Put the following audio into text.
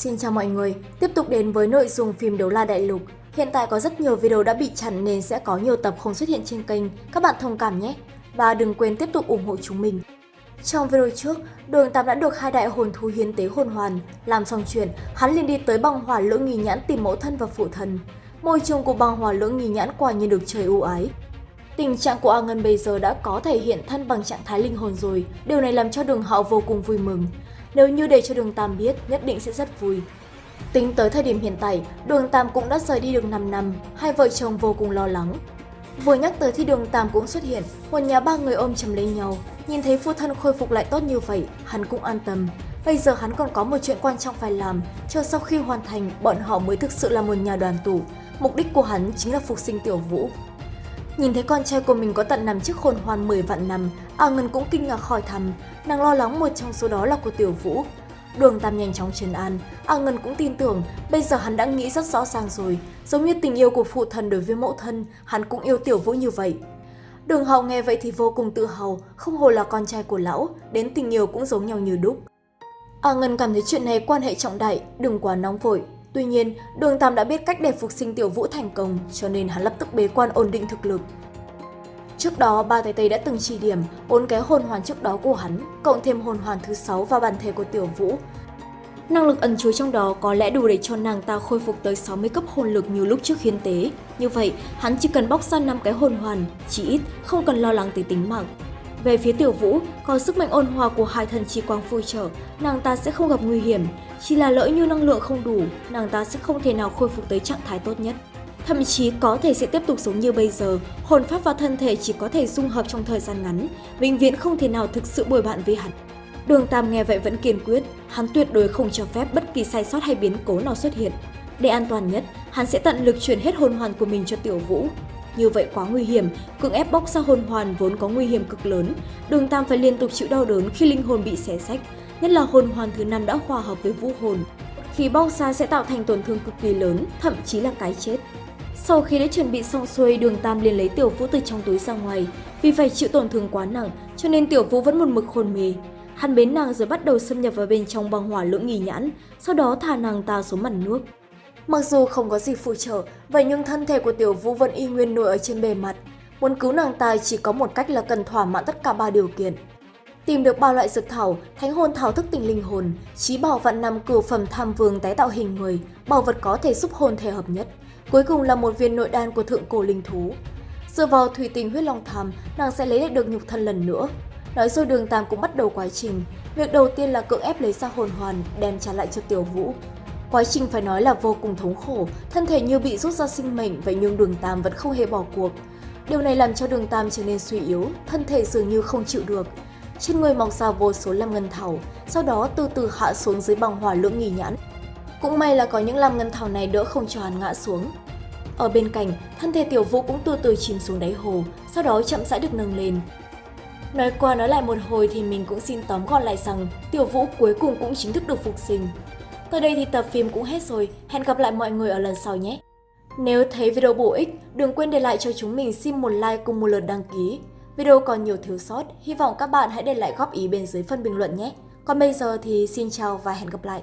Xin chào mọi người, tiếp tục đến với nội dung phim Đấu La Đại Lục. Hiện tại có rất nhiều video đã bị chặn nên sẽ có nhiều tập không xuất hiện trên kênh, các bạn thông cảm nhé. Và đừng quên tiếp tục ủng hộ chúng mình. Trong video trước, Đường Tam đã được hai đại hồn thú hiến tế hồn hoàn. Làm xong chuyện, hắn liền đi tới băng hỏa lưỡng nghi nhãn tìm mẫu thân và phụ thân. Môi trường của băng hỏa lưỡng nghi nhãn quả nhiên được trời ưu ái. Tình trạng của A Ngân bây giờ đã có thể hiện thân bằng trạng thái linh hồn rồi, điều này làm cho đường hạo vô cùng vui mừng. Nếu như để cho đường Tam biết, nhất định sẽ rất vui. Tính tới thời điểm hiện tại, đường Tam cũng đã rời đi được 5 năm, hai vợ chồng vô cùng lo lắng. Vừa nhắc tới thì đường Tam cũng xuất hiện, một nhà ba người ôm chầm lấy nhau, nhìn thấy phu thân khôi phục lại tốt như vậy, hắn cũng an tâm. Bây giờ hắn còn có một chuyện quan trọng phải làm, chờ sau khi hoàn thành, bọn họ mới thực sự là một nhà đoàn tụ. Mục đích của hắn chính là phục sinh tiểu vũ. Nhìn thấy con trai của mình có tận nằm trước khôn hoàn 10 vạn năm, A Ngân cũng kinh ngạc hỏi thầm, nàng lo lắng một trong số đó là của Tiểu Vũ. Đường Tam nhanh chóng trấn an, A Ngân cũng tin tưởng, bây giờ hắn đã nghĩ rất rõ ràng rồi, giống như tình yêu của phụ thân đối với mẫu thân, hắn cũng yêu Tiểu Vũ như vậy. Đường Hậu nghe vậy thì vô cùng tự hào, không hồ là con trai của lão, đến tình yêu cũng giống nhau như đúc. A Ngân cảm thấy chuyện này quan hệ trọng đại, đừng quá nóng vội, Tuy nhiên, Đường Tam đã biết cách để phục sinh Tiểu Vũ thành công, cho nên hắn lập tức bế quan ổn định thực lực. Trước đó, ba Tây Tây đã từng chỉ điểm bốn cái hồn hoàn trước đó của hắn, cộng thêm hồn hoàn thứ sáu và bản thể của Tiểu Vũ. Năng lực ẩn chứa trong đó có lẽ đủ để cho nàng ta khôi phục tới 60 cấp hồn lực như lúc trước hiến tế. Như vậy, hắn chỉ cần bóc ra 5 cái hồn hoàn, chỉ ít, không cần lo lắng tới tính mạng. Về phía Tiểu Vũ, có sức mạnh ôn hòa của hai thần chi quang phù trợ, nàng ta sẽ không gặp nguy hiểm. Chỉ là lỡ như năng lượng không đủ, nàng ta sẽ không thể nào khôi phục tới trạng thái tốt nhất. Thậm chí có thể sẽ tiếp tục sống như bây giờ, hồn pháp và thân thể chỉ có thể dung hợp trong thời gian ngắn, vĩnh viễn không thể nào thực sự bồi bạn với hắn. Đường Tam nghe vậy vẫn kiên quyết, hắn tuyệt đối không cho phép bất kỳ sai sót hay biến cố nào xuất hiện. Để an toàn nhất, hắn sẽ tận lực chuyển hết hồn hoàn của mình cho Tiểu Vũ, như vậy quá nguy hiểm, cưỡng ép bóc ra hồn hoàn vốn có nguy hiểm cực lớn. Đường Tam phải liên tục chịu đau đớn khi linh hồn bị xé sách, nhất là hồn hoàn thứ năm đã hòa hợp với vũ hồn. Khi bóc ra sẽ tạo thành tổn thương cực kỳ lớn, thậm chí là cái chết. Sau khi đã chuẩn bị xong xuôi, đường Tam liền lấy tiểu vũ từ trong túi ra ngoài. Vì phải chịu tổn thương quá nặng, cho nên tiểu vũ vẫn một mực hôn mê. Hắn bến nàng rồi bắt đầu xâm nhập vào bên trong băng hỏa lưỡng nghi nhãn, sau đó thả nàng ta xuống mặt nước. Mặc dù không có gì phụ trợ, vậy nhưng thân thể của Tiểu Vũ vẫn y nguyên nổi ở trên bề mặt. Muốn cứu nàng ta chỉ có một cách là cần thỏa mãn tất cả ba điều kiện. Tìm được ba loại dược thảo, thánh hồn thảo thức tỉnh linh hồn, trí bảo vạn năm cửu phẩm tham vương tái tạo hình người, bảo vật có thể giúp hồn thể hợp nhất. Cuối cùng là một viên nội đan của thượng cổ linh thú. Dựa vào thủy tình huyết long tham, nàng sẽ lấy lại được nhục thân lần nữa. Nói rồi đường tam cũng bắt đầu quá trình. Việc đầu tiên là cưỡng ép lấy ra hồn hoàn, đem trả lại cho tiểu vũ. Quá trình phải nói là vô cùng thống khổ, thân thể như bị rút ra sinh mệnh vậy nhưng đường Tam vẫn không hề bỏ cuộc. Điều này làm cho đường Tam trở nên suy yếu, thân thể dường như không chịu được. Trên người mọc ra vô số lam ngân thảo, sau đó từ từ hạ xuống dưới băng hỏa lưỡng nghi nhãn. Cũng may là có những lam ngân thảo này đỡ không cho hắn ngã xuống. Ở bên cạnh, thân thể tiểu vũ cũng từ từ chìm xuống đáy hồ, sau đó chậm rãi được nâng lên. Nói qua nói lại một hồi thì mình cũng xin tóm gọn lại rằng tiểu vũ cuối cùng cũng chính thức được phục sinh. Tới đây thì tập phim cũng hết rồi, hẹn gặp lại mọi người ở lần sau nhé! Nếu thấy video bổ ích, đừng quên để lại cho chúng mình xin một like cùng một lượt đăng ký. Video còn nhiều thiếu sót, hy vọng các bạn hãy để lại góp ý bên dưới phần bình luận nhé! Còn bây giờ thì xin chào và hẹn gặp lại!